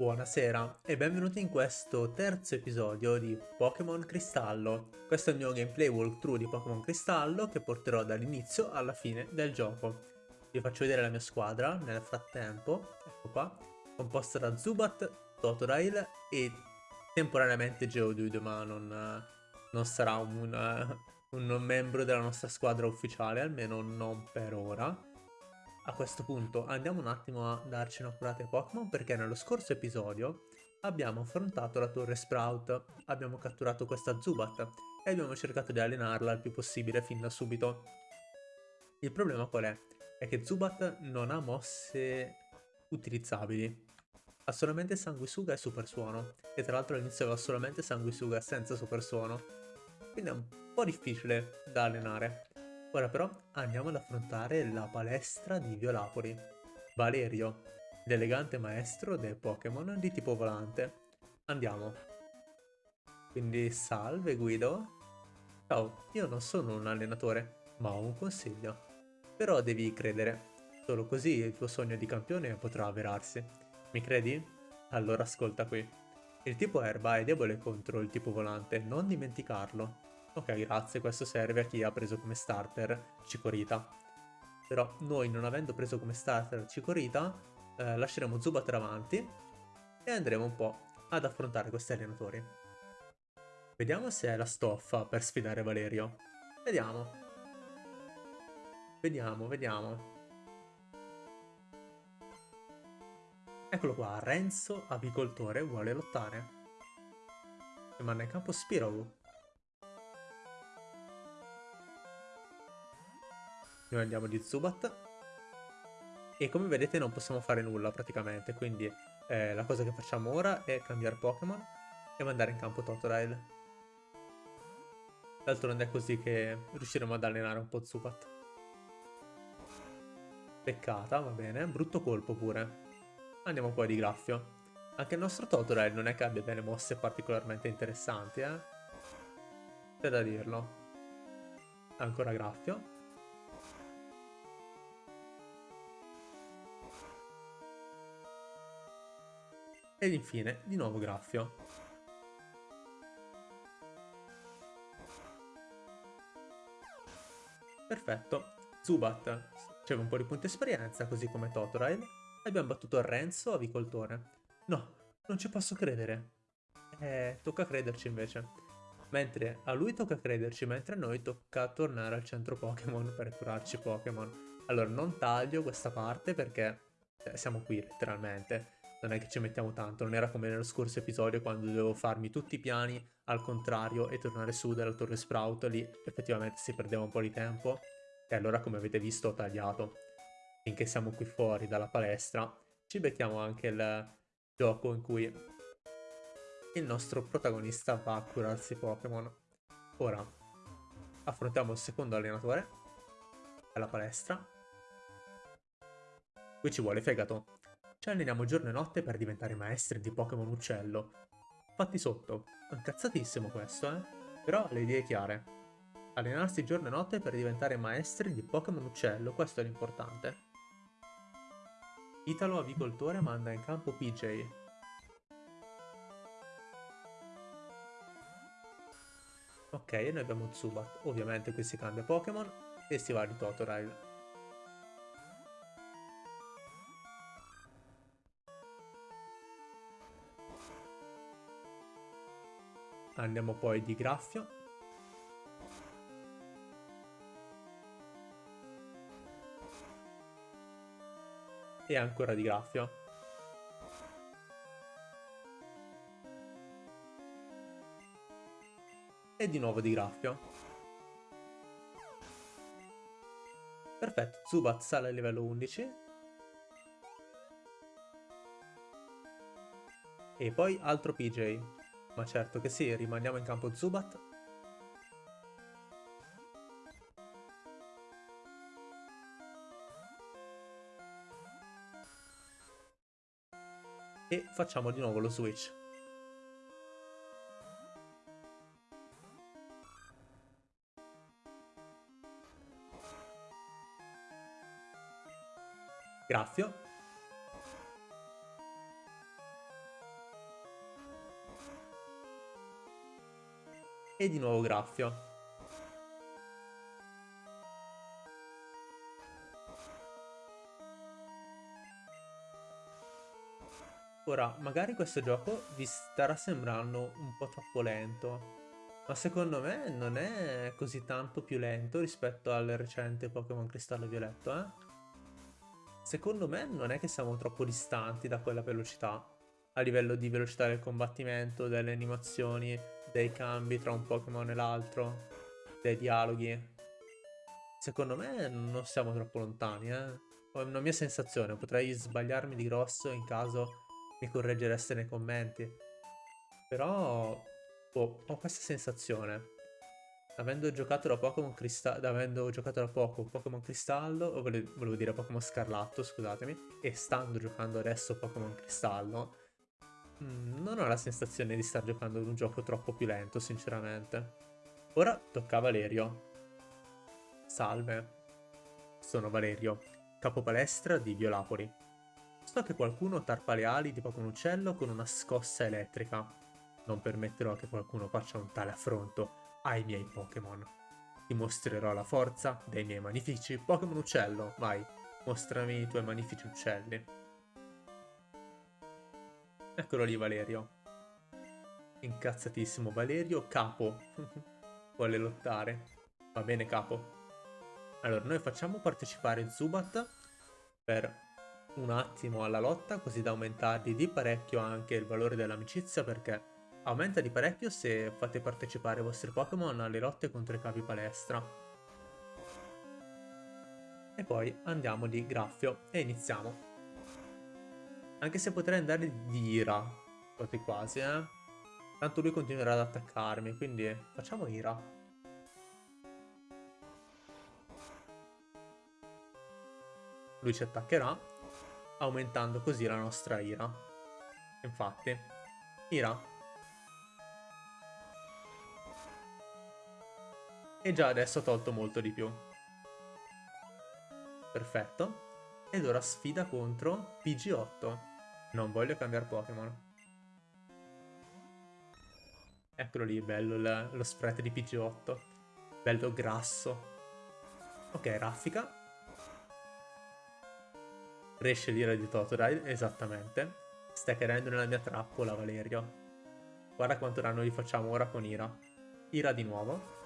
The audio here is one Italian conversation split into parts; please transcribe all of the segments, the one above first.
Buonasera e benvenuti in questo terzo episodio di Pokémon Cristallo. Questo è il mio gameplay walkthrough di Pokémon Cristallo che porterò dall'inizio alla fine del gioco. Vi faccio vedere la mia squadra nel frattempo, ecco qua, composta da Zubat, Totodile e temporaneamente Geodude, ma non, non sarà un, un membro della nostra squadra ufficiale, almeno non per ora. A questo punto andiamo un attimo a darci un'accurata ai Pokémon perché nello scorso episodio abbiamo affrontato la torre Sprout, abbiamo catturato questa Zubat e abbiamo cercato di allenarla il più possibile fin da subito. Il problema qual è? È che Zubat non ha mosse utilizzabili. Ha solamente Sanguisuga e Super Suono. E tra l'altro all'inizio aveva solamente Sanguisuga senza Super Suono. Quindi è un po' difficile da allenare. Ora però andiamo ad affrontare la palestra di Violapoli. Valerio, l'elegante maestro dei Pokémon di tipo volante. Andiamo. Quindi salve Guido. Ciao, io non sono un allenatore, ma ho un consiglio. Però devi credere. Solo così il tuo sogno di campione potrà avverarsi. Mi credi? Allora ascolta qui. Il tipo erba è debole contro il tipo volante, non dimenticarlo. Ok, grazie, questo serve a chi ha preso come starter Cicorita. Però noi non avendo preso come starter Cicorita, eh, lasceremo Zubat avanti e andremo un po' ad affrontare questi allenatori. Vediamo se è la stoffa per sfidare Valerio. Vediamo. Vediamo, vediamo. Eccolo qua, Renzo, avicoltore, vuole lottare. Manda in campo Spirow. Noi andiamo di Zubat. E come vedete non possiamo fare nulla praticamente, quindi eh, la cosa che facciamo ora è cambiare Pokémon e mandare in campo Totodile. D'altronde è così che riusciremo ad allenare un po' Zubat. Peccata, va bene. Brutto colpo pure. Andiamo poi di Graffio. Anche il nostro Totodile non è che abbia delle mosse particolarmente interessanti, eh? C'è da dirlo. Ancora Graffio. Ed infine, di nuovo Graffio. Perfetto. Zubat riceve un po' di punti esperienza, così come Totodile. E abbiamo battuto Renzo, avicoltore. No, non ci posso credere. Eh, tocca crederci invece. Mentre a lui tocca crederci, mentre a noi tocca tornare al centro Pokémon per curarci Pokémon. Allora, non taglio questa parte perché eh, siamo qui letteralmente non è che ci mettiamo tanto, non era come nello scorso episodio quando dovevo farmi tutti i piani al contrario e tornare su dalla torre Sprout, lì effettivamente si perdeva un po' di tempo e allora come avete visto ho tagliato. Finché siamo qui fuori dalla palestra ci becchiamo anche il gioco in cui il nostro protagonista va a curarsi Pokémon. Ora affrontiamo il secondo allenatore alla palestra. Qui ci vuole fegato. Ci alleniamo giorno e notte per diventare maestri di Pokémon Uccello. Fatti sotto. Incazzatissimo questo, eh? Però le idee chiare. Allenarsi giorno e notte per diventare maestri di Pokémon Uccello, questo è l'importante. Italo Avicoltore manda in campo PJ. Ok, noi abbiamo Zubat. Ovviamente qui si cambia Pokémon e si va di Totodile. Andiamo poi di graffio. E ancora di graffio. E di nuovo di graffio. Perfetto, Zubat sale a livello 11. E poi altro PJ. Ma certo che sì, rimaniamo in campo Zubat. E facciamo di nuovo lo switch. Graffio. E di nuovo graffio. Ora, magari questo gioco vi starà sembrando un po' troppo lento, ma secondo me non è così tanto più lento rispetto al recente Pokémon Cristallo Violetto, eh? Secondo me non è che siamo troppo distanti da quella velocità, a livello di velocità del combattimento, delle animazioni, dei cambi tra un Pokémon e l'altro, dei dialoghi. Secondo me non siamo troppo lontani, eh? È una mia sensazione, potrei sbagliarmi di grosso in caso mi correggereste nei commenti. Però boh, ho questa sensazione. Avendo giocato da Pokémon Cristallo, avendo giocato da poco Pokémon Cristallo, o volevo, volevo dire Pokémon Scarlatto, scusatemi, e stando giocando adesso Pokémon Cristallo, mh, non ho la sensazione di star giocando ad un gioco troppo più lento, sinceramente. Ora tocca a Valerio. Salve, sono Valerio, capo palestra di Violapoli. So che qualcuno tarpa le ali di Pokémon Uccello con una scossa elettrica. Non permetterò che qualcuno faccia un tale affronto ai miei Pokémon. Ti mostrerò la forza dei miei magnifici Pokémon Uccello. Vai, mostrami i tuoi magnifici uccelli. Eccolo lì Valerio. Incazzatissimo Valerio, capo. Vuole lottare. Va bene capo. Allora, noi facciamo partecipare Zubat per un attimo alla lotta così da aumentargli di parecchio anche il valore dell'amicizia perché aumenta di parecchio se fate partecipare i vostri Pokémon alle lotte contro i capi palestra. E poi andiamo di graffio e iniziamo. Anche se potrei andare di ira, quasi quasi, eh. Tanto lui continuerà ad attaccarmi, quindi facciamo ira. Lui ci attaccherà aumentando così la nostra ira. Infatti, ira. E già adesso ho tolto molto di più. Perfetto. Ed ora sfida contro PG8. Non voglio cambiare Pokémon. Eccolo lì, bello lo spread di PG8. Bello grasso. Ok, raffica. Riesce l'ira di Totodile, esattamente. Stai cadendo nella mia trappola, Valerio. Guarda quanto danno gli facciamo ora con Ira. Ira di nuovo.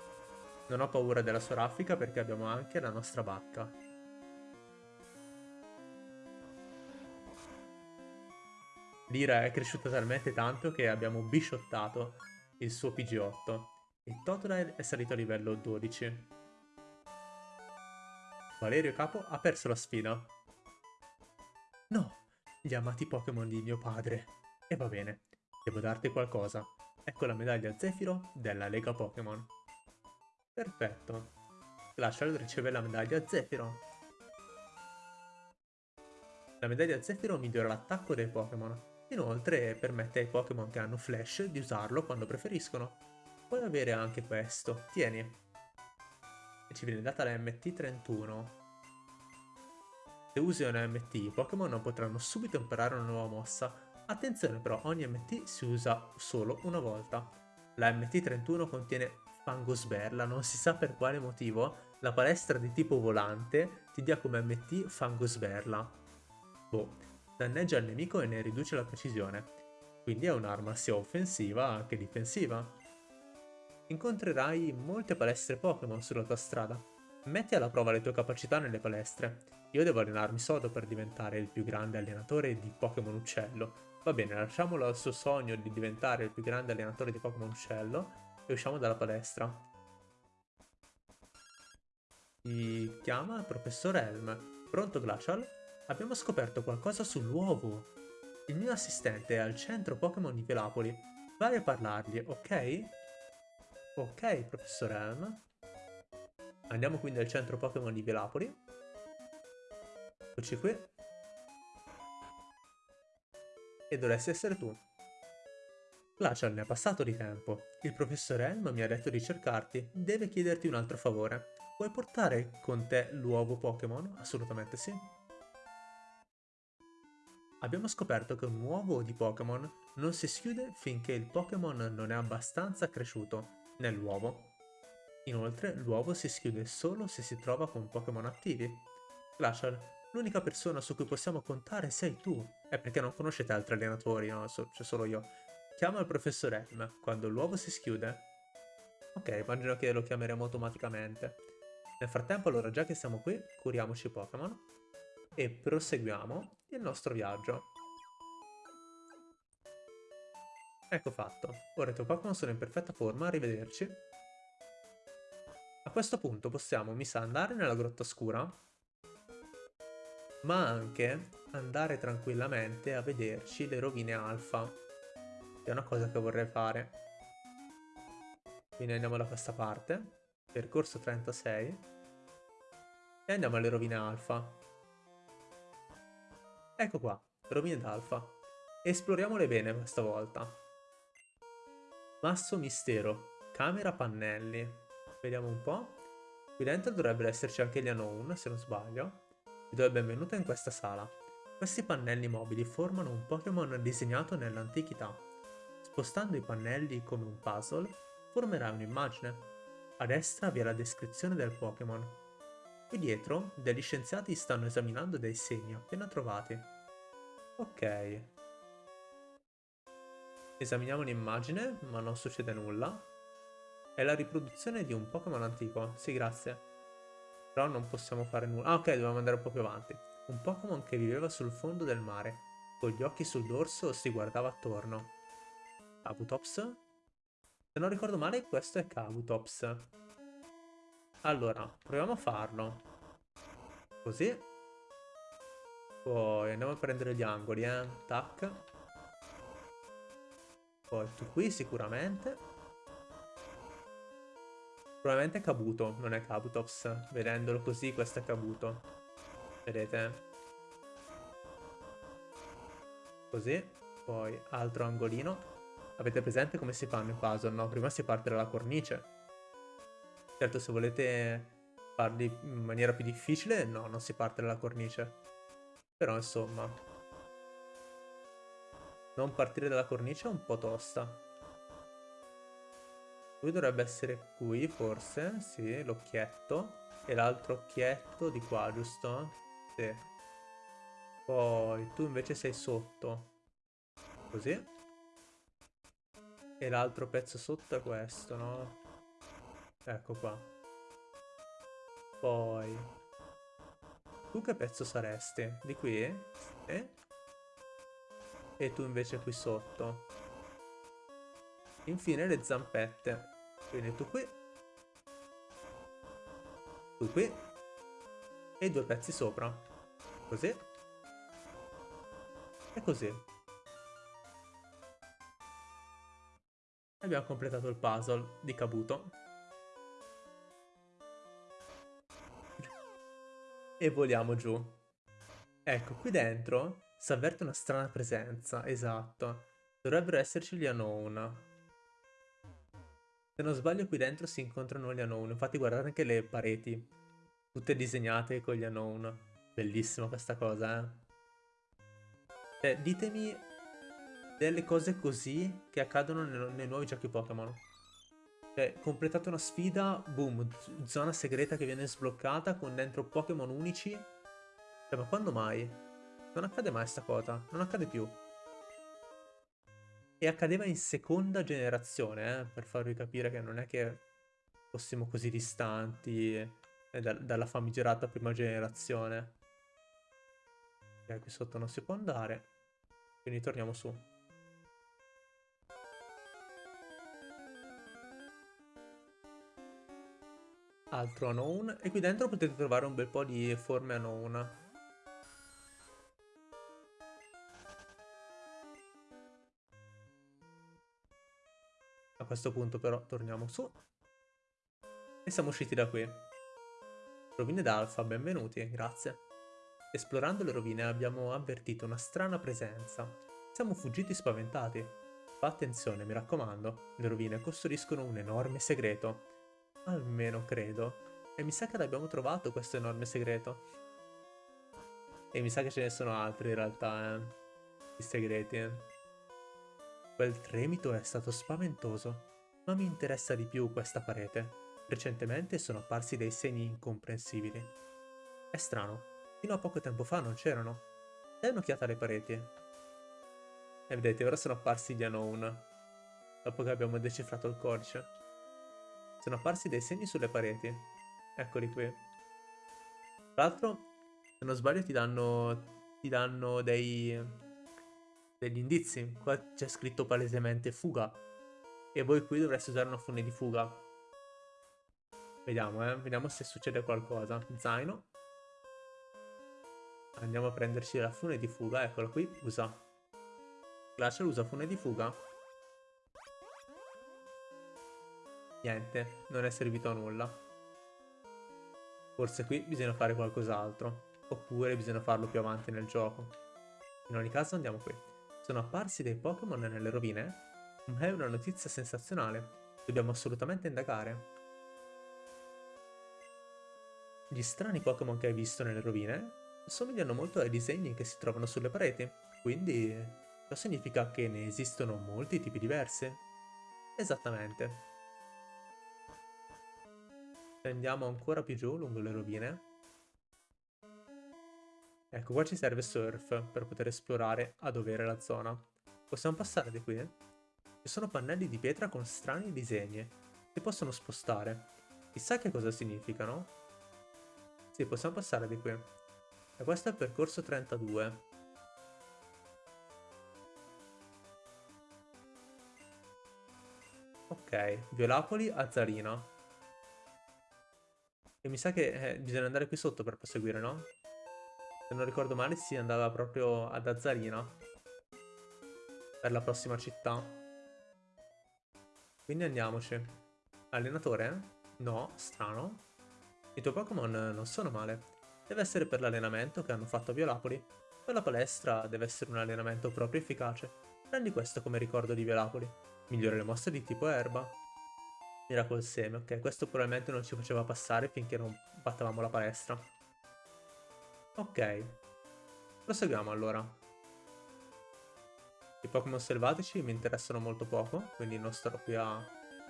Non ho paura della sua raffica perché abbiamo anche la nostra bacca. L'ira è cresciuta talmente tanto che abbiamo bisciottato il suo PG8 e Totodile è salito a livello 12. Valerio Capo ha perso la sfida. No, gli amati Pokémon di mio padre. E va bene, devo darti qualcosa. Ecco la medaglia Zefiro della Lega Pokémon. Perfetto. Glacial riceve la medaglia Zefiro. La medaglia Zefiro migliora l'attacco dei Pokémon. Inoltre permette ai Pokémon che hanno Flash di usarlo quando preferiscono. Puoi avere anche questo. Tieni. E ci viene data la MT31. Se usi un MT, i Pokémon non potranno subito imparare una nuova mossa. Attenzione però, ogni MT si usa solo una volta. La MT31 contiene Fangosberla, non si sa per quale motivo la palestra di tipo volante ti dia come MT Fangosberla. Boh, danneggia il nemico e ne riduce la precisione, quindi è un'arma sia offensiva che difensiva. Incontrerai molte palestre Pokémon sulla tua strada. Metti alla prova le tue capacità nelle palestre. Io devo allenarmi sodo per diventare il più grande allenatore di Pokémon Uccello. Va bene, lasciamolo al suo sogno di diventare il più grande allenatore di Pokémon Uccello e usciamo dalla palestra. Si chiama Professor Elm. Pronto Glacial? Abbiamo scoperto qualcosa sull'uovo. Il mio assistente è al centro Pokémon di Velapoli. Vai a parlargli, ok? Ok, Professor Elm. Andiamo quindi al centro Pokémon di Velapoli. Eccoci qui. E dovresti essere tu. Glacial ne è passato di tempo. Il professor Elm mi ha detto di cercarti. Deve chiederti un altro favore. Puoi portare con te l'uovo Pokémon? Assolutamente sì. Abbiamo scoperto che un uovo di Pokémon non si schiude finché il Pokémon non è abbastanza cresciuto. nell'uovo. Inoltre, l'uovo si schiude solo se si trova con Pokémon attivi. Glacial, l'unica persona su cui possiamo contare sei tu. È perché non conoscete altri allenatori, no? So, c'è solo io. Chiama il professor Elm quando l'uovo si schiude. Ok, immagino che lo chiameremo automaticamente. Nel frattempo, allora, già che siamo qui, curiamoci Pokémon e proseguiamo il nostro viaggio. Ecco fatto. Ora i tuoi Pokémon sono in perfetta forma, arrivederci. A questo punto possiamo, mi sa, andare nella grotta scura, ma anche andare tranquillamente a vederci le rovine alfa, è una cosa che vorrei fare. Quindi andiamo da questa parte, percorso 36, e andiamo alle rovine alfa. Ecco qua, rovine d'alfa. Esploriamole bene questa volta. Masso mistero, camera pannelli. Vediamo un po'. Qui dentro dovrebbero esserci anche gli unknown, se non sbaglio. Vi do il benvenuto in questa sala. Questi pannelli mobili formano un Pokémon disegnato nell'antichità. Spostando i pannelli come un puzzle, formerai un'immagine. A destra vi è la descrizione del Pokémon. Qui dietro, degli scienziati stanno esaminando dei segni appena trovati. Ok, Esaminiamo l'immagine, ma non succede nulla. È la riproduzione di un Pokémon antico. Sì, grazie. Però non possiamo fare nulla. Ah, ok, dobbiamo andare un po' più avanti. Un Pokémon che viveva sul fondo del mare. Con gli occhi sul dorso si guardava attorno. Kabutops? Se non ricordo male, questo è Kabutops. Allora, proviamo a farlo. Così. Poi andiamo a prendere gli angoli, eh. Tac. Poi tu qui sicuramente. Probabilmente è Kabuto, non è Kabutops. Vedendolo così, questo è Kabuto. Vedete? Così. Poi altro angolino. Avete presente come si fanno i puzzle, no? Prima si parte dalla cornice. Certo, se volete farli in maniera più difficile, no, non si parte dalla cornice. Però, insomma, non partire dalla cornice è un po' tosta. Lui dovrebbe essere qui, forse. Sì, l'occhietto. E l'altro occhietto di qua, giusto? Sì. Poi tu invece sei sotto. Così. E l'altro pezzo sotto è questo, no? Ecco qua. Poi... Tu che pezzo saresti? Di qui? Sì e tu invece qui sotto. Infine le zampette. Quindi tu qui, tu qui e due pezzi sopra. Così. E così. Abbiamo completato il puzzle di Kabuto. E voliamo giù. Ecco, qui dentro si avverte una strana presenza, esatto. Dovrebbero esserci gli unknown. Se non sbaglio qui dentro si incontrano gli unknown. Infatti guardate anche le pareti. Tutte disegnate con gli unknown. Bellissima questa cosa, eh. Cioè, ditemi delle cose così che accadono nei, nei nuovi giochi Pokémon. Cioè, completate una sfida, boom, zona segreta che viene sbloccata con dentro Pokémon unici. Cioè, ma quando mai? Non accade mai sta cosa, non accade più. E accadeva in seconda generazione, eh, per farvi capire che non è che fossimo così distanti eh, da dalla famigerata prima generazione. Ok, qui sotto non si può andare, quindi torniamo su. Altro unknown, e qui dentro potete trovare un bel po' di forme unknown. A questo punto però torniamo su. E siamo usciti da qui. Rovine d'Alfa, benvenuti, grazie. Esplorando le rovine abbiamo avvertito una strana presenza. Siamo fuggiti spaventati. Fa attenzione, mi raccomando. Le rovine custodiscono un enorme segreto. Almeno credo. E mi sa che l'abbiamo trovato questo enorme segreto. E mi sa che ce ne sono altri in realtà, eh. I segreti, eh. Quel tremito è stato spaventoso. Ma mi interessa di più questa parete. Recentemente sono apparsi dei segni incomprensibili. È strano, fino a poco tempo fa non c'erano. Dai un'occhiata alle pareti. E vedete, ora sono apparsi gli unknown. Dopo che abbiamo decifrato il codice. Sono apparsi dei segni sulle pareti. Eccoli qui. Tra l'altro, se non sbaglio ti danno, ti danno dei, degli indizi. Qua c'è scritto palesemente fuga. E voi qui dovreste usare una fune di fuga. Vediamo, eh. Vediamo se succede qualcosa. Zaino. Andiamo a prenderci la fune di fuga. Eccola qui. Usa. Glacial usa fune di fuga. Niente. Non è servito a nulla. Forse qui bisogna fare qualcos'altro. Oppure bisogna farlo più avanti nel gioco. In ogni caso andiamo qui. Sono apparsi dei Pokémon nelle rovine? È una notizia sensazionale. Dobbiamo assolutamente indagare. Gli strani Pokémon che hai visto nelle rovine somigliano molto ai disegni che si trovano sulle pareti, quindi ciò significa che ne esistono molti tipi diversi. Esattamente. Andiamo ancora più giù lungo le rovine. Ecco, qua ci serve Surf per poter esplorare a dovere la zona. Possiamo passare di qui? Ci sono pannelli di pietra con strani disegni. Si possono spostare. Chissà che cosa significano. Sì, possiamo passare di qui. E questo è il percorso 32. Ok, Violapoli a Zarina. E mi sa che eh, bisogna andare qui sotto per proseguire, no? Se non ricordo male si andava proprio ad Azzarina. Per la prossima città. Quindi andiamoci. Allenatore? No, strano. I tuoi Pokémon non sono male. Deve essere per l'allenamento che hanno fatto a Violapoli. Per la palestra deve essere un allenamento proprio efficace. Prendi questo come ricordo di Violapoli. Migliora le mosse di tipo erba. Miracle Seme, ok, questo probabilmente non ci faceva passare finché non battavamo la palestra. Ok. Proseguiamo allora. I Pokémon selvatici mi interessano molto poco, quindi non starò qui a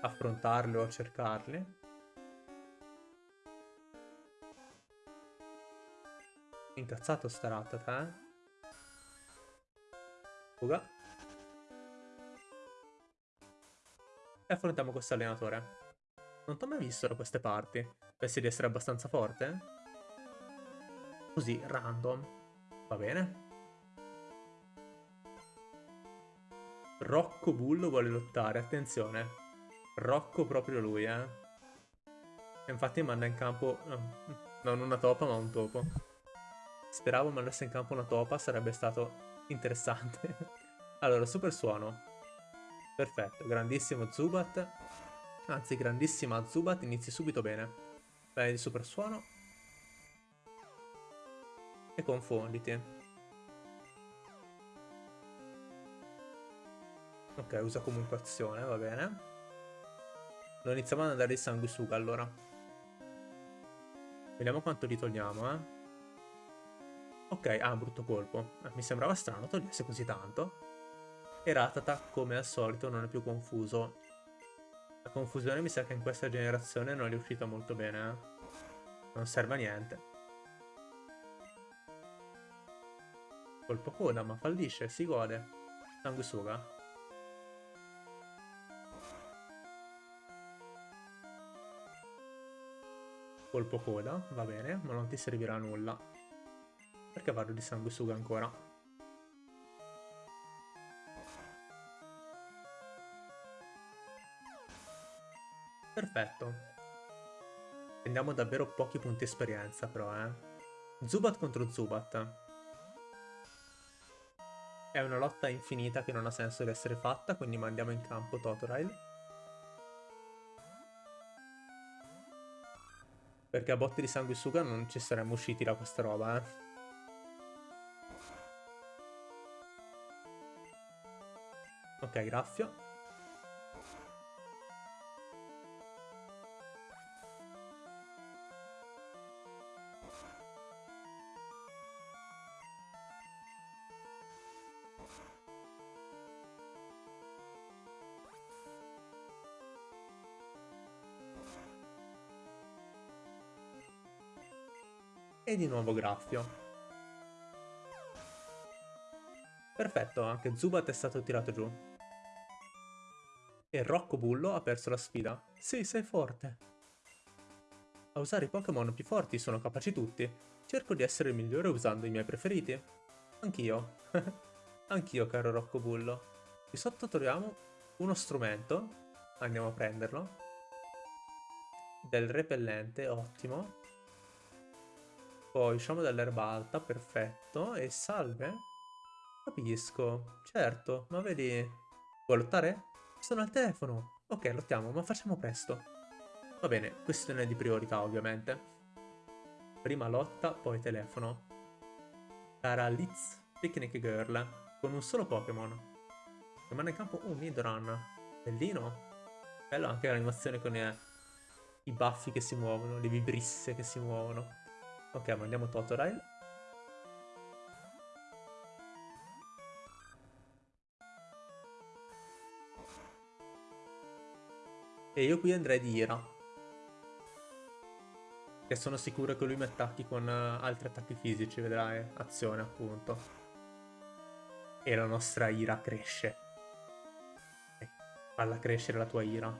affrontarli o a cercarli. Incazzato sta Rattata, eh? Fuga. E affrontiamo questo allenatore. Non ti ho mai visto da queste parti. Pensi di essere abbastanza forte? Così, random. Va bene. Rocco Bullo vuole lottare, attenzione. Rocco proprio lui, eh. E infatti manda in campo... non una topa, ma un topo. Speravo mandasse in campo una topa, sarebbe stato interessante. allora, super suono. Perfetto, grandissimo Zubat. Anzi, grandissima Zubat, inizi subito bene. Bene di super suono. E confonditi. Ok, usa comunque azione, va bene. Non iniziamo ad andare di sanguisuga allora. Vediamo quanto li togliamo, eh. Ok, ah, brutto colpo. Eh, mi sembrava strano togliesse così tanto. E Ratata, come al solito, non è più confuso. La confusione mi sa che in questa generazione non è uscita molto bene, eh. Non serve a niente. Colpo coda, ma fallisce, si gode. Sanguisuga. Colpo coda, va bene, ma non ti servirà a nulla. Perché vado di sanguisuga ancora? Perfetto. Prendiamo davvero pochi punti esperienza però, eh. Zubat contro Zubat. È una lotta infinita che non ha senso di essere fatta, quindi mandiamo in campo Totodile. Perché a botte di sanguisuga non ci saremmo usciti da questa roba, eh. Ok, graffio. E di nuovo graffio. Perfetto, anche Zubat è stato tirato giù. E Rocco Bullo ha perso la sfida. Sì, sei forte. A usare i Pokémon più forti sono capaci tutti. Cerco di essere il migliore usando i miei preferiti. Anch'io. Anch'io, caro Rocco Bullo. Qui sotto troviamo uno strumento. Andiamo a prenderlo. Del repellente, ottimo. Poi usciamo dall'erba alta, perfetto. E salve. Capisco, certo, ma vedi... Vuoi lottare? Sono al telefono. Ok, lottiamo, ma facciamo presto. Va bene, questione di priorità, ovviamente. Prima lotta, poi telefono. Cara Liz Picnic Girl, con un solo Pokémon. Rimane in campo un Nidoran. Bellino. Bello anche l'animazione con i, i baffi che si muovono, le vibrisse che si muovono. Ok, mandiamo Totodile. E io qui andrei di Ira. Che sono sicuro che lui mi attacchi con uh, altri attacchi fisici, vedrai. Azione, appunto. E la nostra Ira cresce. Eh, falla crescere la tua Ira.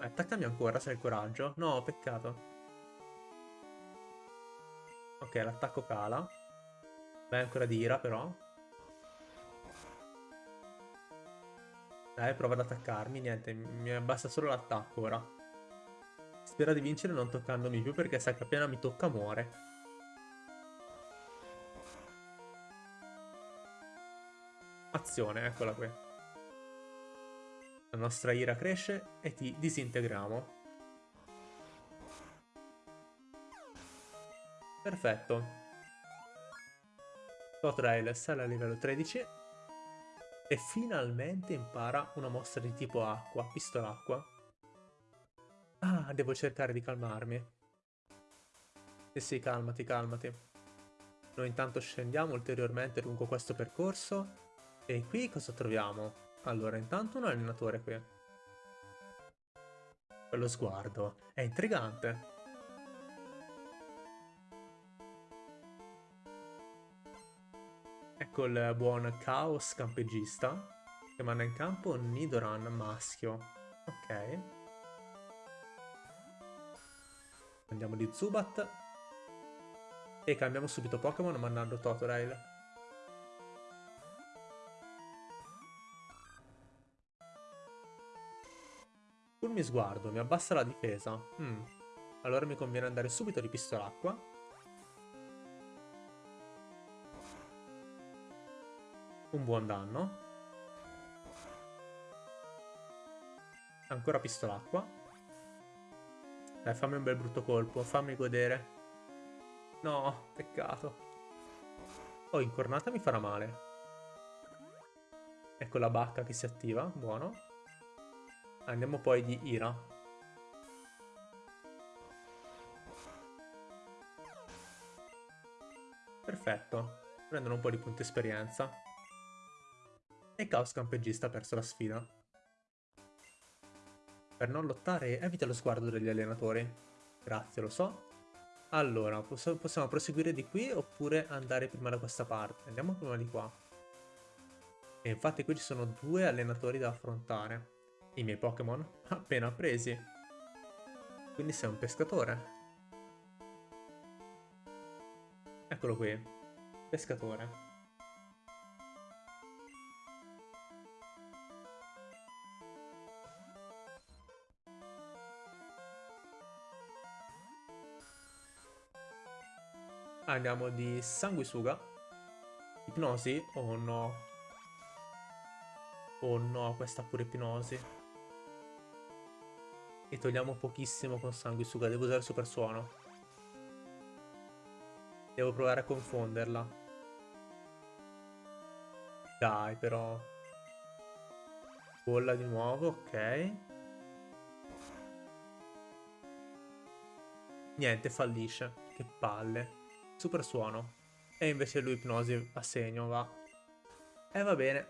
Attaccami ancora se hai il coraggio. No, peccato. Ok, l'attacco cala. Vai ancora di Ira, però. Dai, prova ad attaccarmi. Niente, mi basta solo l'attacco ora. Spera di vincere non toccandomi più perché sa che appena mi tocca muore. Azione, eccola qui. La nostra ira cresce e ti disintegriamo. Perfetto. Totrail sale a livello 13 e finalmente impara una mossa di tipo acqua, pistola acqua. Ah, devo cercare di calmarmi. Sì, sì, calmati, calmati. Noi intanto scendiamo ulteriormente lungo questo percorso. E qui cosa troviamo? Allora, intanto un allenatore qui. Quello sguardo. È intrigante. Il buon Chaos campegista che manda in campo Nidoran maschio. Ok. Andiamo di Zubat. E cambiamo subito Pokémon mandando Totodile. Fulmi sguardo, mi abbassa la difesa. Mm. Allora mi conviene andare subito di pistolacqua. Un buon danno. Ancora pistolacqua. Dai, fammi un bel brutto colpo, fammi godere. No, peccato. Oh, incornata mi farà male. Ecco la bacca che si attiva, buono. Andiamo poi di Ira. Perfetto. Prendono un po' di punti esperienza e Chaos Campegista ha perso la sfida. Per non lottare evita lo sguardo degli allenatori. Grazie, lo so. Allora, poss possiamo proseguire di qui oppure andare prima da questa parte. Andiamo prima di qua. E infatti qui ci sono due allenatori da affrontare. I miei Pokémon appena presi. Quindi sei un pescatore. Eccolo qui. Pescatore. Andiamo di sanguisuga. Ipnosi? Oh no. Oh no, questa pure ipnosi. E togliamo pochissimo con sanguisuga. Devo usare super suono. Devo provare a confonderla. Dai, però. Bolla di nuovo, ok. Niente, fallisce. Che palle super suono. E invece lui ipnosi a segno va. E va bene.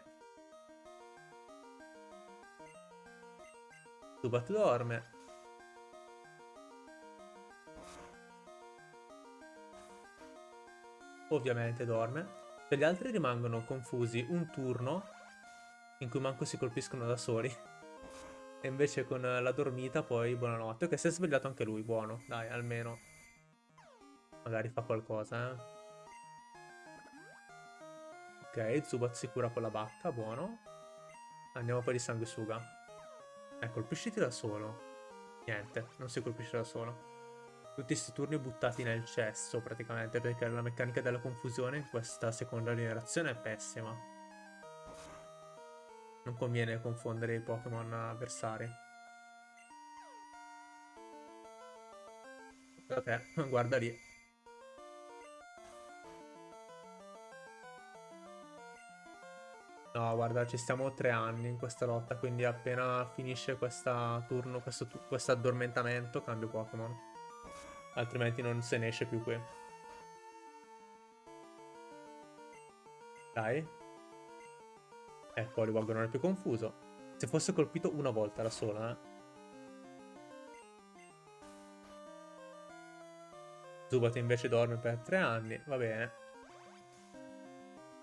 Zubat dorme. ovviamente dorme. Per gli altri rimangono confusi un turno in cui manco si colpiscono da soli. E invece con la dormita poi buonanotte. Ok, si è svegliato anche lui, buono. Dai, almeno. Magari fa qualcosa, eh. Ok, Zubat si cura con la bacca, buono. Andiamo poi di sanguisuga. Eh, colpisciti da solo. Niente, non si colpisce da solo. Tutti questi turni buttati nel cesso praticamente perché la meccanica della confusione in questa seconda generazione è pessima. Non conviene confondere i Pokémon avversari. Ok, guarda lì. No, guarda, ci stiamo tre anni in questa lotta, quindi appena finisce questa turno, questo, questo addormentamento, cambio Pokémon. Altrimenti non se ne esce più qui. Dai. Ecco, Poliwag non è più confuso. Se fosse colpito una volta da sola, eh. Zubat invece dorme per tre anni, va bene.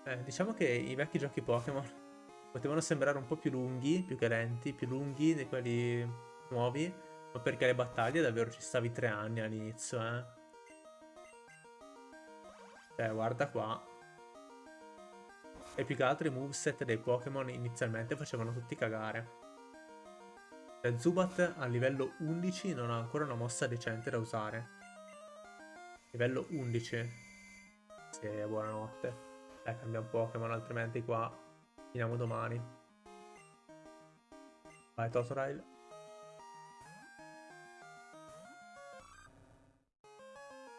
Eh, diciamo che i vecchi giochi Pokémon potevano sembrare un po' più lunghi, più che lenti, più lunghi di quelli nuovi, ma perché le battaglie davvero ci stavi tre anni all'inizio, eh. Cioè, guarda qua. E più che altro i moveset dei Pokémon inizialmente facevano tutti cagare. Cioè, Zubat a livello 11 non ha ancora una mossa decente da usare. Livello 11. Sì, buonanotte. Eh, cambiamo Pokémon, altrimenti qua finiamo domani. Vai, Totodile.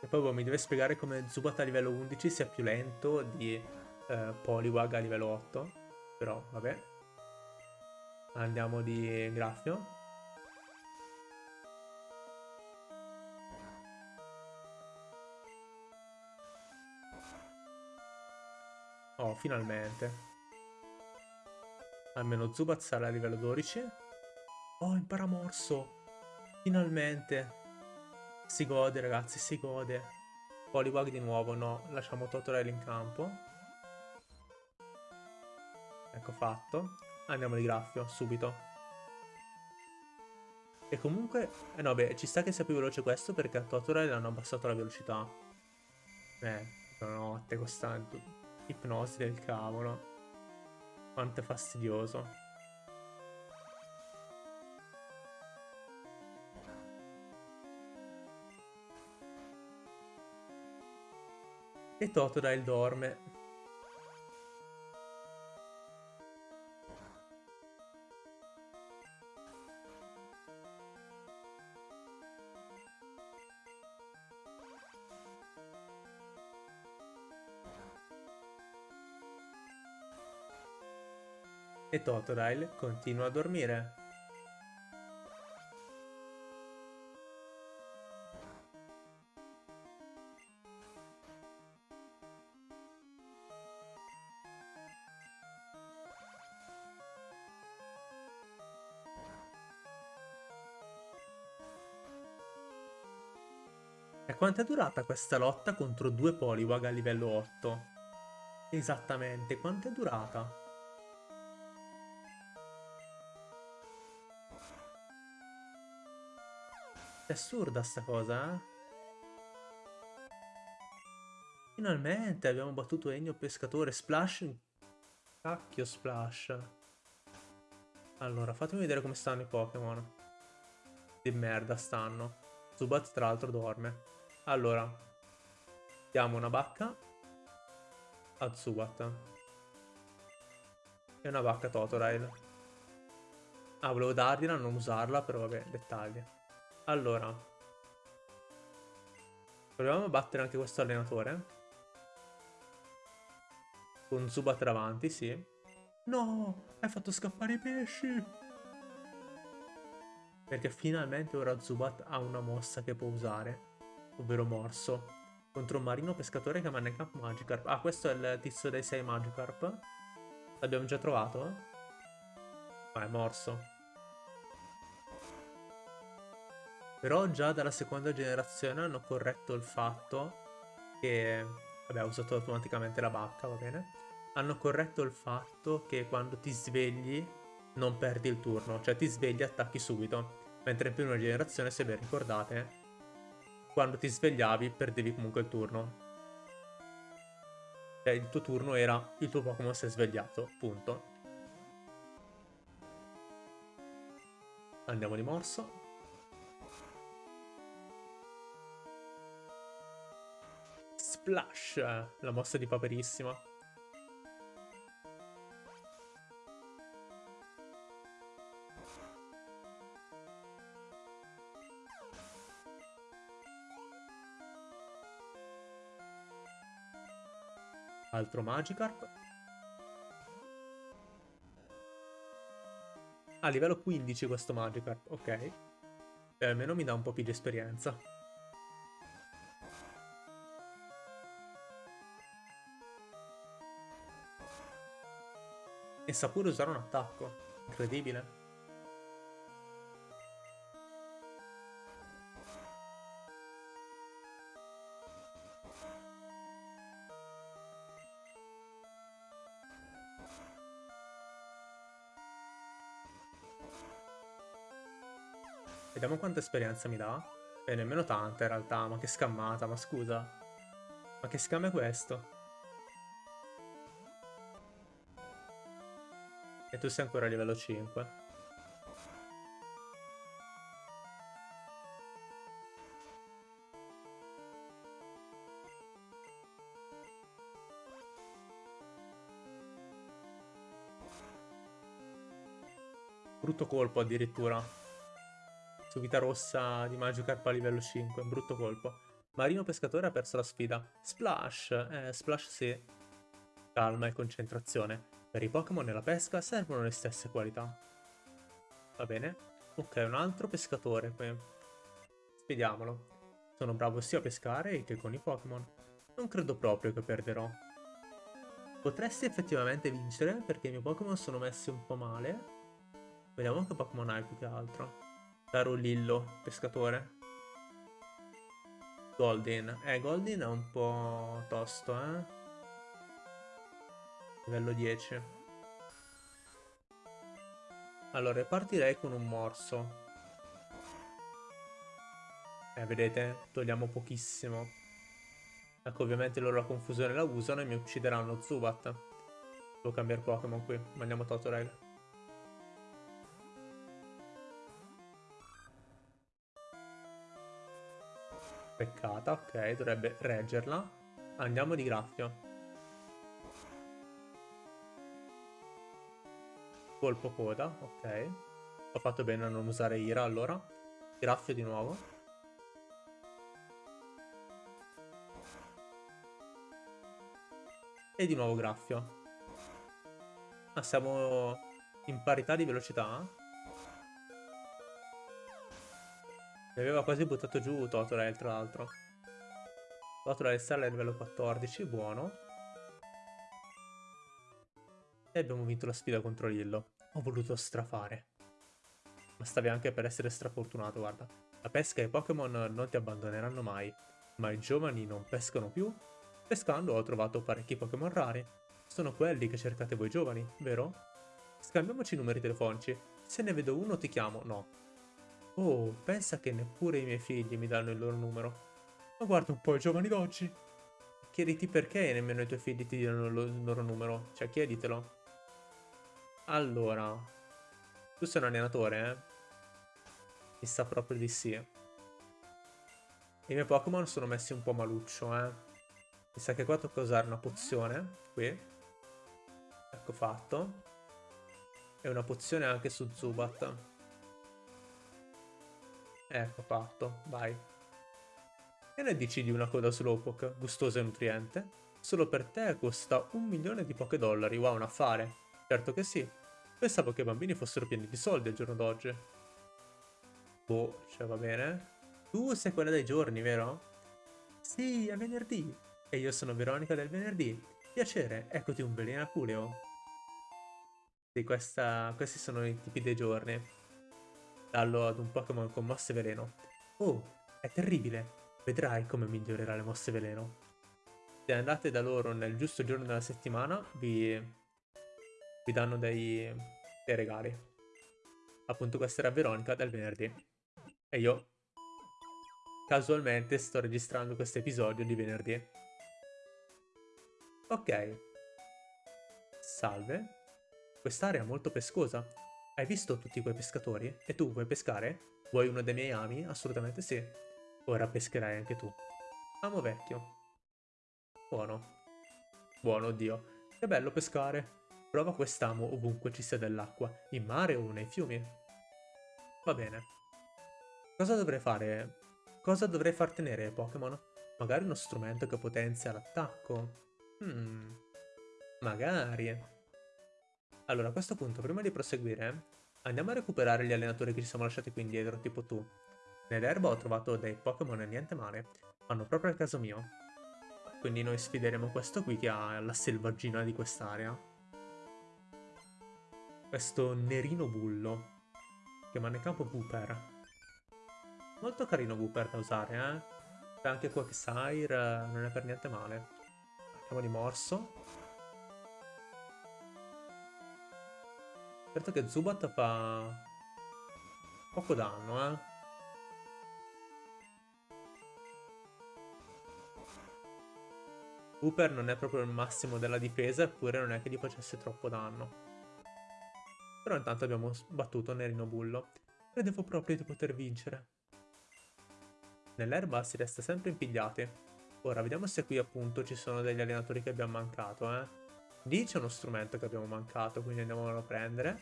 E poi boh, mi deve spiegare come Zubat a livello 11 sia più lento di eh, Poliwag a livello 8. Però, vabbè. Andiamo di Graffio. Oh, finalmente. Almeno Zubat sarà a livello 12. Oh, impara morso. Finalmente. Si gode, ragazzi, si gode. Poliwag di nuovo, no. Lasciamo Totodile in campo. Ecco fatto. Andiamo di graffio, subito. E comunque... Eh no, beh, ci sta che sia più veloce questo perché a Totodile hanno abbassato la velocità. Eh, notte costante. Ipnosi del cavolo. Quanto è fastidioso. E Totodile dorme. Totodile continua a dormire. E quanto è durata questa lotta contro due Poliwag a livello 8? Esattamente, quanto è durata? Assurda sta cosa, eh? Finalmente abbiamo battuto Ennio Pescatore. Splash. Cacchio Splash. Allora, fatemi vedere come stanno i Pokémon. Di merda stanno. Zubat tra l'altro dorme. Allora. Diamo una bacca. A Zubat. E una bacca a Totodile. Ah, volevo dargliela, non usarla, però vabbè, dettagli. Allora. Proviamo a battere anche questo allenatore. Con Zubat davanti, sì. No! Hai fatto scappare i pesci! Perché finalmente ora Zubat ha una mossa che può usare. Ovvero Morso. Contro un marino pescatore che manca Magikarp. Ah, questo è il tizio dei 6 Magikarp. L'abbiamo già trovato? Ah, è Morso. Però già dalla seconda generazione hanno corretto il fatto che Vabbè, ho usato automaticamente la bacca, va bene. Hanno corretto il fatto che quando ti svegli non perdi il turno, cioè ti svegli e attacchi subito. Mentre in prima generazione, se ben ricordate, quando ti svegliavi perdevi comunque il turno. Cioè il tuo turno era il tuo Pokémon si è svegliato, punto. Andiamo di morso. Splash, la mossa di Paperissima. Altro Magikarp. A livello 15 questo Magikarp, ok. E almeno mi dà un po' più di esperienza. E sa pure usare un attacco. Incredibile. Vediamo quanta esperienza mi dà. E nemmeno tanta in realtà, ma che scammata, ma scusa. Ma che scam è questo? E tu sei ancora a livello 5. Brutto colpo addirittura. Su vita rossa di Magikarp a livello 5. Brutto colpo. Marino pescatore ha perso la sfida. Splash. Eh, Splash sì. Calma e concentrazione. Per i Pokémon nella pesca servono le stesse qualità. Va bene. Ok, un altro pescatore qui. Vediamolo. Sono bravo sia a pescare che con i Pokémon. Non credo proprio che perderò. Potresti effettivamente vincere perché i miei Pokémon sono messi un po' male. Vediamo che Pokémon hai più che altro. Caro Lillo, pescatore. Golden. Eh, Golden è un po' tosto, eh. Livello 10. Allora, partirei con un morso. Eh, vedete? Togliamo pochissimo. Ecco, ovviamente loro la confusione la usano e mi uccideranno Zubat. Devo cambiare Pokémon qui. Mandiamo Totorel. Peccata, ok, dovrebbe reggerla. Andiamo di graffio. Colpo coda, ok. Ho fatto bene a non usare ira allora. Graffio di nuovo. E di nuovo graffio. Ah, siamo in parità di velocità? Mi aveva quasi buttato giù Totorel, tra l'altro. Totorel stella è livello 14, buono. E abbiamo vinto la sfida contro Lillo. Ho voluto strafare. Ma stavi anche per essere strafortunato, guarda. La pesca e i Pokémon non ti abbandoneranno mai. Ma i giovani non pescano più? Pescando ho trovato parecchi Pokémon rari. Sono quelli che cercate voi giovani, vero? Scambiamoci i numeri telefonici. Se ne vedo uno ti chiamo, no. Oh, pensa che neppure i miei figli mi danno il loro numero. Ma guarda un po' i giovani d'oggi. Chiediti perché nemmeno i tuoi figli ti diano il loro numero. Cioè, chieditelo. Allora. Tu sei un allenatore, eh? Mi sa proprio di sì. I miei Pokémon sono messi un po' maluccio, eh? Mi sa che qua tocca usare una pozione. Qui. Ecco fatto. E una pozione anche su Zubat. Ecco fatto, vai. E ne dici di una coda Slowpoke, gustosa e nutriente? Solo per te costa un milione di poche dollari, wow, un affare. Certo che sì. Pensavo che i bambini fossero pieni di soldi al giorno d'oggi. Boh, cioè va bene. Tu sei quella dei giorni, vero? Sì, è venerdì. E io sono Veronica del venerdì. Piacere, eccoti un veleno aculeo. Sì, questa... questi sono i tipi dei giorni darlo ad un Pokémon con mosse veleno. Oh, è terribile. Vedrai come migliorerà le mosse veleno. Se andate da loro nel giusto giorno della settimana, vi, vi danno dei, dei regali. Appunto questa era Veronica del venerdì. E io casualmente sto registrando questo episodio di venerdì. Ok. Salve. Quest'area è molto pescosa. Hai visto tutti quei pescatori? E tu vuoi pescare? Vuoi uno dei miei ami? Assolutamente sì. Ora pescherai anche tu. Amo vecchio. Buono. Buono, oddio. Che bello pescare. Prova quest'amo ovunque ci sia dell'acqua, in mare o nei fiumi. Va bene. Cosa dovrei fare? Cosa dovrei far tenere ai Pokémon? Magari uno strumento che potenzia l'attacco? Hmm. Magari. Allora, a questo punto, prima di proseguire, andiamo a recuperare gli allenatori che ci siamo lasciati qui indietro, tipo tu. Nell'erba ho trovato dei Pokémon e niente male. Fanno proprio al caso mio. Quindi noi sfideremo questo qui che ha la selvaggina di quest'area. Questo nerino bullo. Che manda in campo Wooper. Molto carino Wooper da usare, eh. C'è anche Quagsire, non è per niente male. Andiamo di morso. Certo che Zubat fa poco danno, eh. Cooper non è proprio il massimo della difesa, eppure non è che gli facesse troppo danno. Però intanto abbiamo battuto Nerino Bullo. Credevo proprio di poter vincere. Nell'erba si resta sempre impigliati. Ora, vediamo se qui appunto ci sono degli allenatori che abbiamo mancato, eh. Lì c'è uno strumento che abbiamo mancato, quindi andiamolo a prendere.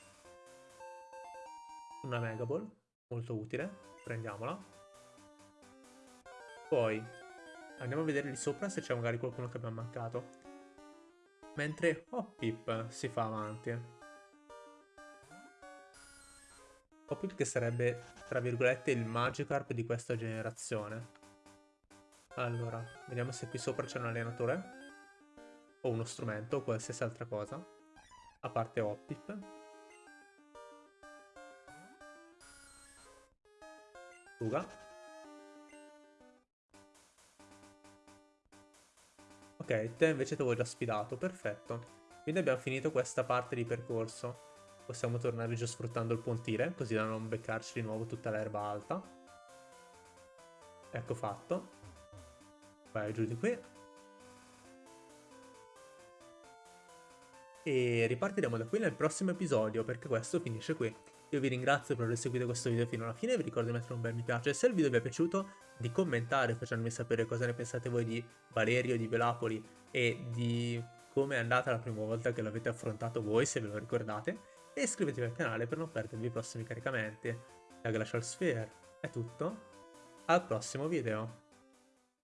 Una Mega Ball, molto utile, prendiamola. Poi andiamo a vedere lì sopra se c'è magari qualcuno che abbiamo mancato. Mentre Hoppip si fa avanti. Hoppip che sarebbe, tra virgolette, il Magikarp di questa generazione. Allora, vediamo se qui sopra c'è un allenatore o uno strumento o qualsiasi altra cosa, a parte Optip. Fuga. Ok, te invece ti avevo già sfidato, perfetto. Quindi abbiamo finito questa parte di percorso. Possiamo tornare giù sfruttando il pontile, così da non beccarci di nuovo tutta l'erba alta. Ecco fatto. Vai giù di qui. e ripartiremo da qui nel prossimo episodio perché questo finisce qui. Io vi ringrazio per aver seguito questo video fino alla fine, vi ricordo di mettere un bel mi piace se il video vi è piaciuto, di commentare facendomi sapere cosa ne pensate voi di Valerio, di Velapoli e di come è andata la prima volta che l'avete affrontato voi, se ve lo ricordate, e iscrivetevi al canale per non perdervi i prossimi caricamenti. Da Glacial Sphere è tutto, al prossimo video!